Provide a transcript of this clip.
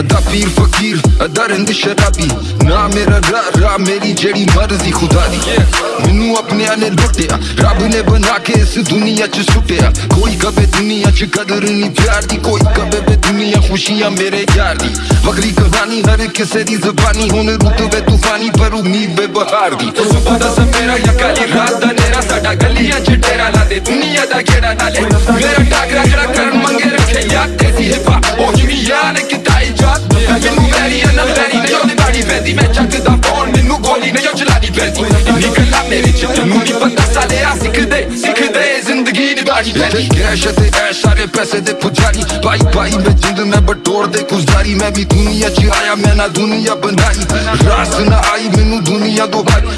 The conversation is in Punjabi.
ਅਦਾ ਪੀਰ ਫਕੀਰ, ਅਦਾ ਰਿੰਦ ਸ਼ਰਾਬੀ। ਨਾ ਮੇਰਾ ਰਾ ਰਾ ਮੇਰੀ ਜਿਹੜੀ ਮਰਜ਼ੀ ਖੁਦਾ ਦੀ। ਮੈਨੂੰ ਆਪਣਿਆਂ ਨੇ ਲੁੱਟਿਆ, ਰੱਬ ਨੇ ਬਣਾ ਕੇ ਇਸ ਦੁਨੀਆ 'ਚ ਸੁੱਟਿਆ। ਕੋਈ ਕਵੇ ਦੁਨੀਆ 'ਚ ਕਦਰ ਨਹੀਂ, ਪਿਆਰ ਦੀ ਕੋਈ ਕਵੇ ਵੇ ਦੁਨੀਆ ਖੁਸ਼ੀਆਂ ਮੇਰੇ ਯਾਰ ਦੀ। ਵਕਰੀ ਕਹਾਣੀ ਹਰ ਕਿਸੇ ਦੀ ਜ਼ਬਾਨੀ, ਹੁਣ ਰੁੱਤ ਵੇ ਤੂਫਾਨੀ, ਪਰ ਉਮੀਦ ਬੇ ਬਹਾਰ ਦੀ। ਸੁਬਹ ਦਾ ਸਮੇਰਾ ਯਾ ਕਾਲੀ ਰਾਤ ਦਾ ਨੇਰਾ ਸਾਡਾ, ਗਲੀਆਂ 'ਚ ਡੇਰਾ ਲਾ ਦੇ। ਦੁਨੀਆ ਦਾ ਗੇੜਾ ਨਾਲੇ? ਮੇਰਾ ਟਾਕਰਾ ਜਿਹੜਾ ਕਰਨ ਮੰਗੇ ਰੱਖੇ? ਯਾਦ ਤੇਰੀ ਹਿਪਾ ਉਹ ਜਿਵੇਂ ਯਾਰ ਕਿਤਾਈ ਨਹੀਂ ਇੰਨੀ ਗੱਲਾਂ ਮੇਰੇ ਚ ਤੈਨੂੰ ਨਹੀਂ ਪਤਾ ਸਾਲਿਆ ਸਿੱਖਦੇ ਸਿੱਖਦੇ ਜ਼ਿੰਦਗੀ ਨਿਭਾਣੀ ਪੈਂਦੀ ਕੈਸ਼ ਤੇ ਐਸ਼ ਸਾਰੇ ਪੈਸੇ ਦੇ ਪੁਜਾਰੀ ਭਾਈ ਭਾਈ ਮੈਂ ਜਿੰਦ ਮੈਂ ਬਟੋਰ ਦੇ ਗੁਜ਼ਾਰੀ ਮੈਂ ਵੀ ਦੁਨੀਆ ਚ ਆਇਆ ਮੈਂ ਨਾ ਦੁਨੀਆ ਬਣਾਈ ਰਾਸ ਨਾ ਆਈ ਮੈਨੂੰ ਦੁਨੀਆ ਤੋਂ ਭਾਈ